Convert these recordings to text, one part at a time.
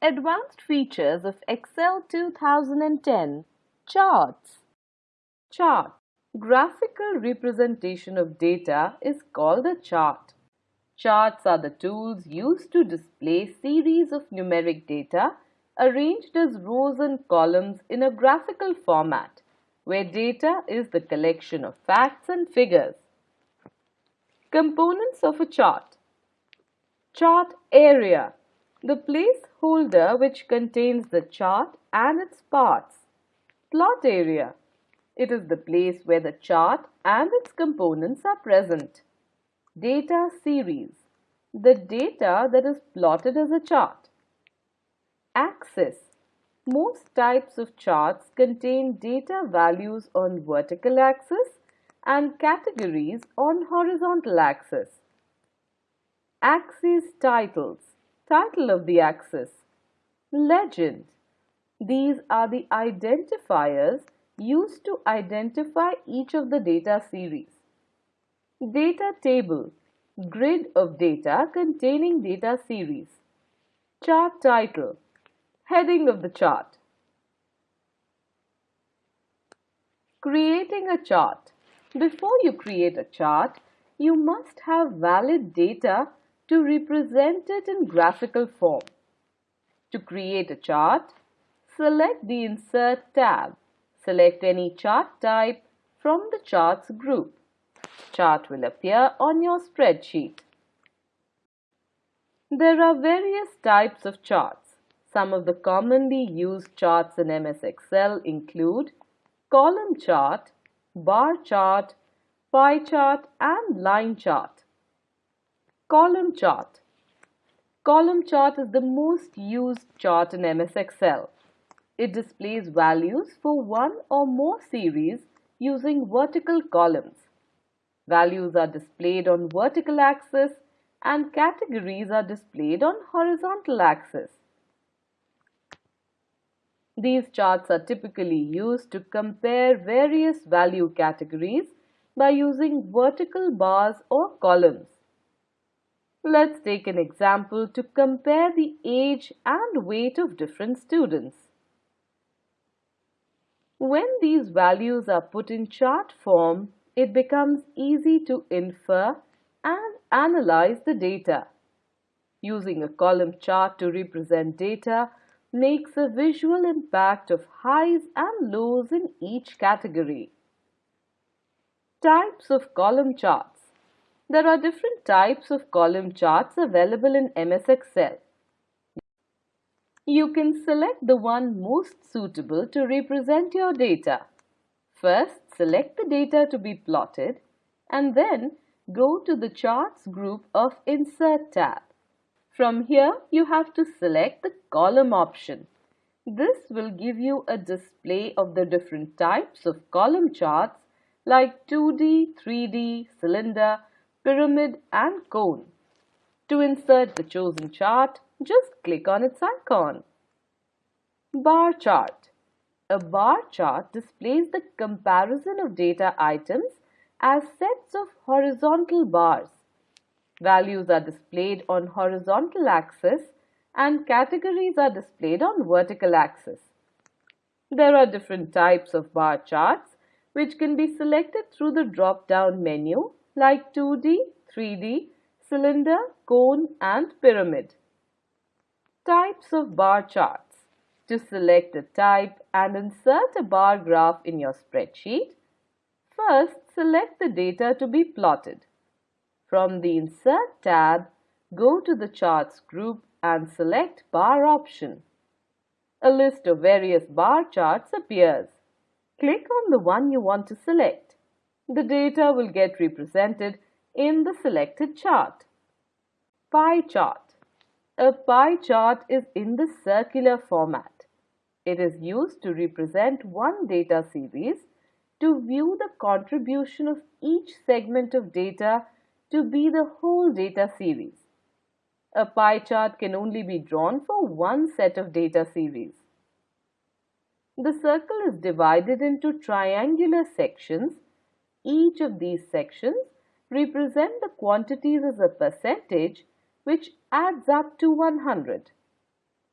Advanced features of Excel 2010 Charts. Chart. Graphical representation of data is called a chart. Charts are the tools used to display series of numeric data arranged as rows and columns in a graphical format where data is the collection of facts and figures. Components of a chart. Chart area the placeholder which contains the chart and its parts. Plot area. It is the place where the chart and its components are present. Data series. The data that is plotted as a chart. Axis. Most types of charts contain data values on vertical axis and categories on horizontal axis. Axis titles Title of the axis. Legend. These are the identifiers used to identify each of the data series. Data table. Grid of data containing data series. Chart title. Heading of the chart. Creating a chart. Before you create a chart, you must have valid data to represent it in graphical form. To create a chart, select the Insert tab. Select any chart type from the Charts group. Chart will appear on your spreadsheet. There are various types of charts. Some of the commonly used charts in MS Excel include column chart, bar chart, pie chart and line chart. Column chart. Column chart is the most used chart in MS Excel. It displays values for one or more series using vertical columns. Values are displayed on vertical axis and categories are displayed on horizontal axis. These charts are typically used to compare various value categories by using vertical bars or columns. Let's take an example to compare the age and weight of different students. When these values are put in chart form, it becomes easy to infer and analyze the data. Using a column chart to represent data makes a visual impact of highs and lows in each category. Types of column charts there are different types of column charts available in MS Excel. You can select the one most suitable to represent your data. First, select the data to be plotted and then go to the Charts group of Insert tab. From here, you have to select the column option. This will give you a display of the different types of column charts like 2D, 3D, cylinder, pyramid and cone. To insert the chosen chart, just click on its icon. Bar chart. A bar chart displays the comparison of data items as sets of horizontal bars. Values are displayed on horizontal axis and categories are displayed on vertical axis. There are different types of bar charts which can be selected through the drop-down menu like 2D, 3D, cylinder, cone and pyramid. Types of bar charts. To select a type and insert a bar graph in your spreadsheet, first select the data to be plotted. From the Insert tab, go to the Charts group and select Bar option. A list of various bar charts appears. Click on the one you want to select the data will get represented in the selected chart. Pie chart. A pie chart is in the circular format. It is used to represent one data series to view the contribution of each segment of data to be the whole data series. A pie chart can only be drawn for one set of data series. The circle is divided into triangular sections each of these sections represent the quantities as a percentage which adds up to 100.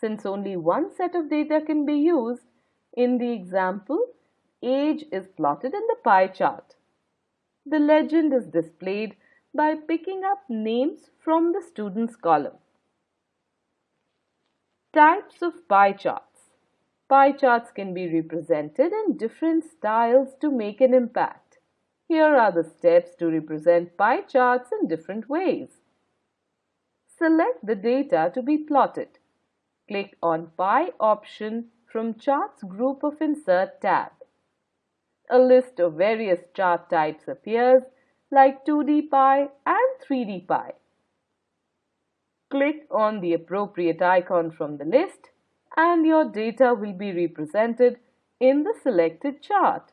Since only one set of data can be used, in the example, age is plotted in the pie chart. The legend is displayed by picking up names from the students column. Types of pie charts. Pie charts can be represented in different styles to make an impact. Here are the steps to represent pie charts in different ways. Select the data to be plotted. Click on Pie option from Charts Group of Insert tab. A list of various chart types appears like 2D pie and 3D pie. Click on the appropriate icon from the list and your data will be represented in the selected chart.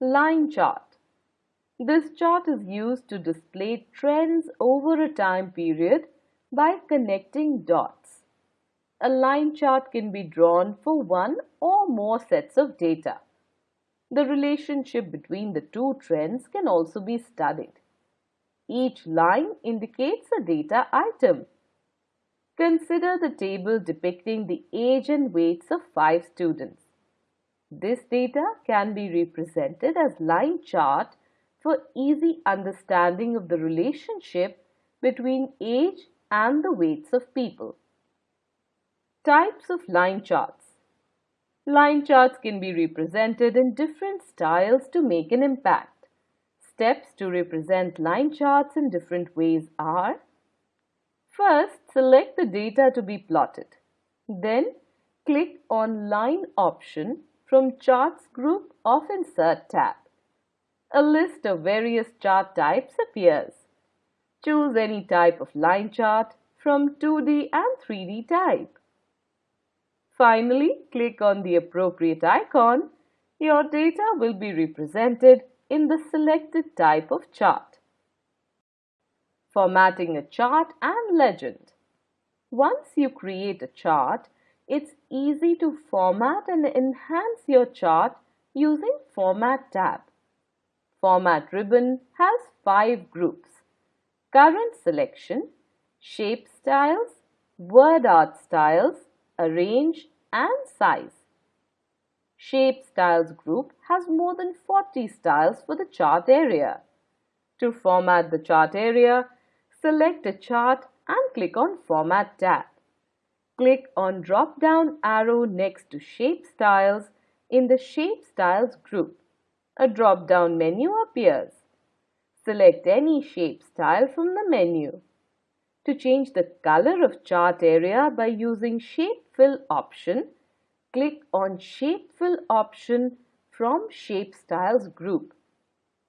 Line chart. This chart is used to display trends over a time period by connecting dots. A line chart can be drawn for one or more sets of data. The relationship between the two trends can also be studied. Each line indicates a data item. Consider the table depicting the age and weights of five students. This data can be represented as line chart for easy understanding of the relationship between age and the weights of people. Types of line charts. Line charts can be represented in different styles to make an impact. Steps to represent line charts in different ways are First, select the data to be plotted. Then, click on Line option from Charts group of Insert tab. A list of various chart types appears. Choose any type of line chart from 2D and 3D type. Finally, click on the appropriate icon. Your data will be represented in the selected type of chart. Formatting a chart and legend. Once you create a chart, it's easy to format and enhance your chart using Format tab. Format ribbon has five groups current selection, shape styles, word art styles, arrange and size. Shape styles group has more than 40 styles for the chart area. To format the chart area, select a chart and click on Format tab. Click on drop down arrow next to Shape Styles in the Shape Styles group. A drop down menu appears. Select any shape style from the menu. To change the color of chart area by using Shape Fill option, click on Shape Fill option from Shape Styles group.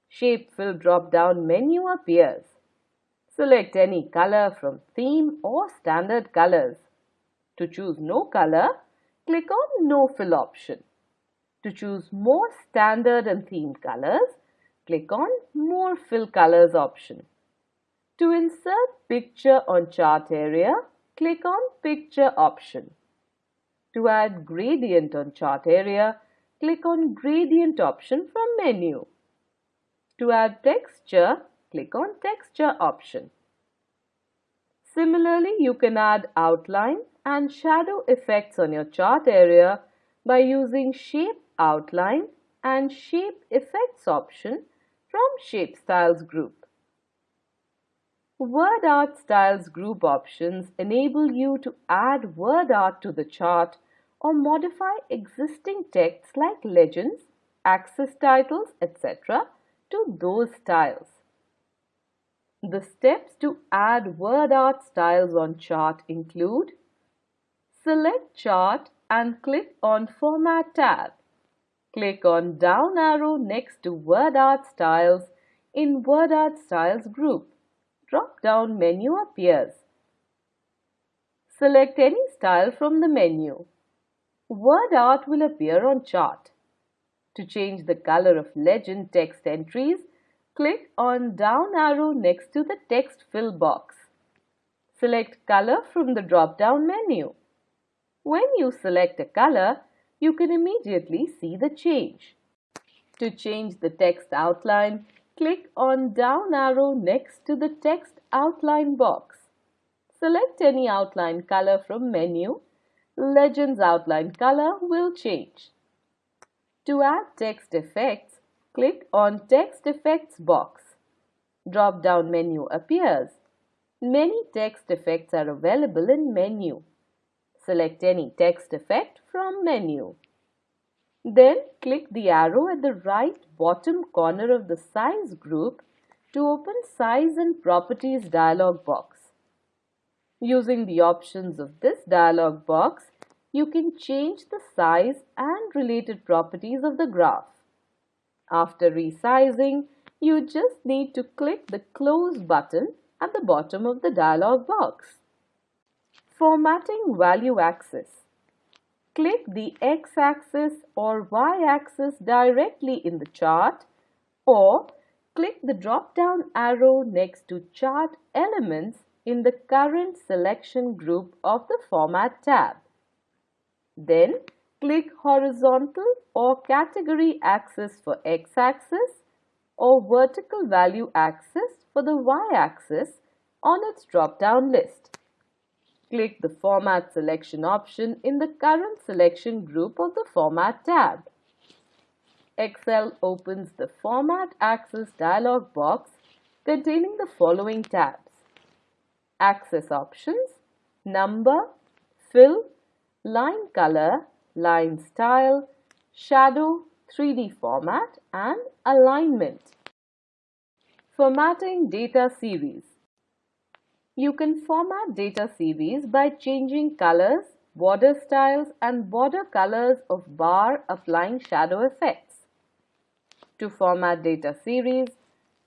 Shape Fill drop-down menu appears. Select any color from Theme or Standard Colors. To choose no color, click on No Fill option. To choose more standard and themed colors, click on More Fill Colors option. To insert picture on chart area, click on Picture option. To add gradient on chart area, click on Gradient option from menu. To add texture, click on Texture option. Similarly, you can add outline and shadow effects on your chart area by using Shape Outline and Shape Effects option from Shape Styles group. Word Art Styles group options enable you to add word art to the chart or modify existing texts like legends, axis titles, etc. to those styles. The steps to add word art styles on chart include Select chart and click on Format tab. Click on down arrow next to Word Art Styles in Word Art Styles group. Drop-down menu appears. Select any style from the menu. Word art will appear on chart. To change the color of legend text entries, click on down arrow next to the text fill box. Select color from the drop-down menu. When you select a color, you can immediately see the change. To change the text outline, click on down arrow next to the text outline box. select any outline color from menu. Legends outline color will change. To add text effects, click on Text Effects box. Drop-down menu appears. Many text effects are available in menu. Select any text effect from menu. Then click the arrow at the right bottom corner of the size group to open Size and Properties dialog box. Using the options of this dialog box, you can change the size and related properties of the graph. After resizing, you just need to click the Close button at the bottom of the dialog box. Formatting value axis. Click the x-axis or y-axis directly in the chart or click the drop-down arrow next to Chart Elements in the current selection group of the Format tab. Then click horizontal or category axis for x-axis or vertical value axis for the y-axis on its drop-down list. Click the Format selection option in the current selection group of the Format tab. Excel opens the Format Axis dialog box containing the following tabs. Axis options, number, fill, line color, line style, shadow, 3D format and alignment. Formatting data series. You can format data series by changing colors, border styles and border colors of bar applying shadow effects. To format data series,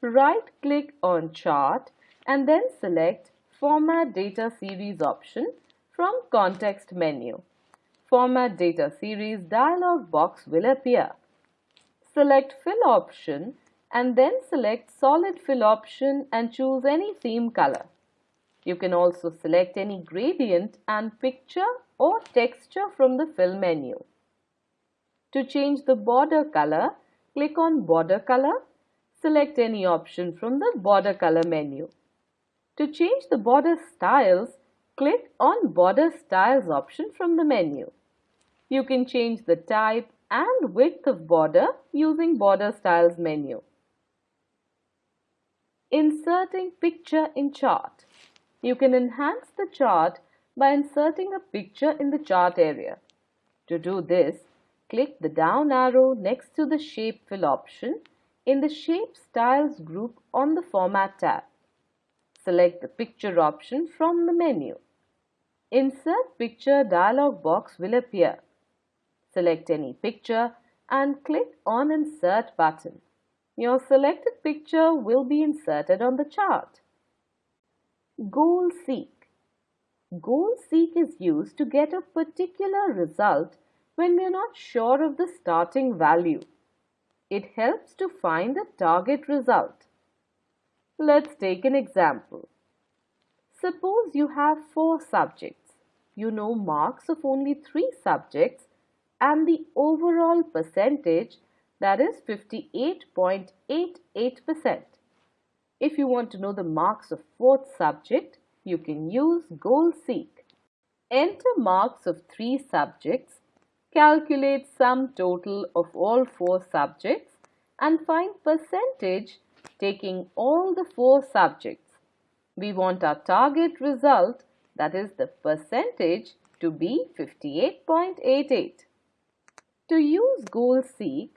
right-click on Chart and then select Format Data Series option from Context menu. Format Data Series dialog box will appear. Select Fill option and then select Solid Fill option and choose any theme color. You can also select any gradient and picture or texture from the Fill menu. To change the border color, click on Border Color. Select any option from the Border Color menu. To change the border styles, click on Border Styles option from the menu. You can change the type and width of border using Border Styles menu. Inserting picture in chart. You can enhance the chart by inserting a picture in the chart area. To do this, click the down arrow next to the Shape Fill option in the Shape Styles group on the Format tab. Select the Picture option from the menu. Insert Picture dialog box will appear. Select any picture and click on Insert button. Your selected picture will be inserted on the chart. Goal Seek Goal Seek is used to get a particular result when we are not sure of the starting value. It helps to find the target result. Let's take an example. Suppose you have four subjects. You know marks of only three subjects and the overall percentage that is 58.88%. If you want to know the marks of fourth subject, you can use Goal Seek. Enter marks of three subjects, calculate sum total of all four subjects and find percentage taking all the four subjects. We want our target result that is the percentage to be 58.88. To use Goal Seek,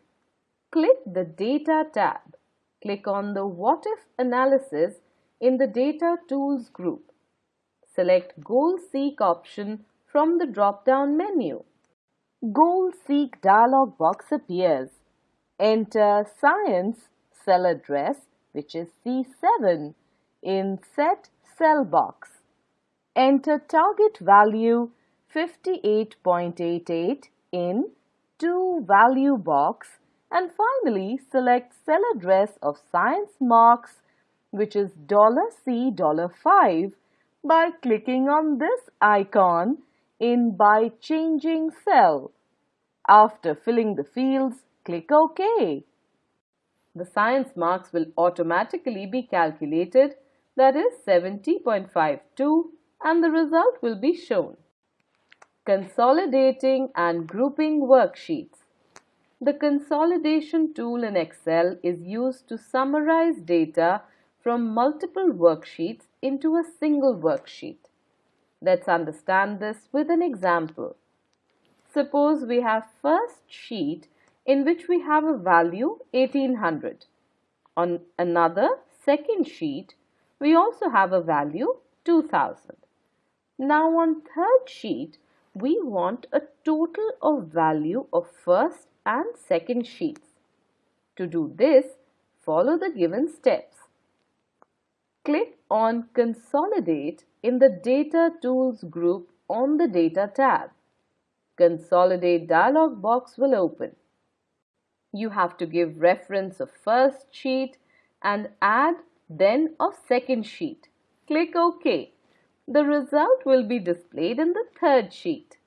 click the Data tab. Click on the What If analysis in the Data Tools group. Select Goal Seek option from the drop-down menu. Goal Seek dialog box appears. Enter Science cell address which is C7 in Set Cell box. Enter target value 58.88 in to value box and finally select cell address of science marks which is $C $5 by clicking on this icon in by changing cell. After filling the fields, click OK. The science marks will automatically be calculated that is 70.52, and the result will be shown. Consolidating and grouping worksheets. The consolidation tool in Excel is used to summarize data from multiple worksheets into a single worksheet. Let's understand this with an example. Suppose we have first sheet in which we have a value 1800. On another second sheet, we also have a value 2000. Now on third sheet, we want a total of value of first and second sheets. To do this, follow the given steps. Click on Consolidate in the Data Tools group on the Data tab. Consolidate dialog box will open. You have to give reference of first sheet and add then of second sheet. Click OK. The result will be displayed in the third sheet.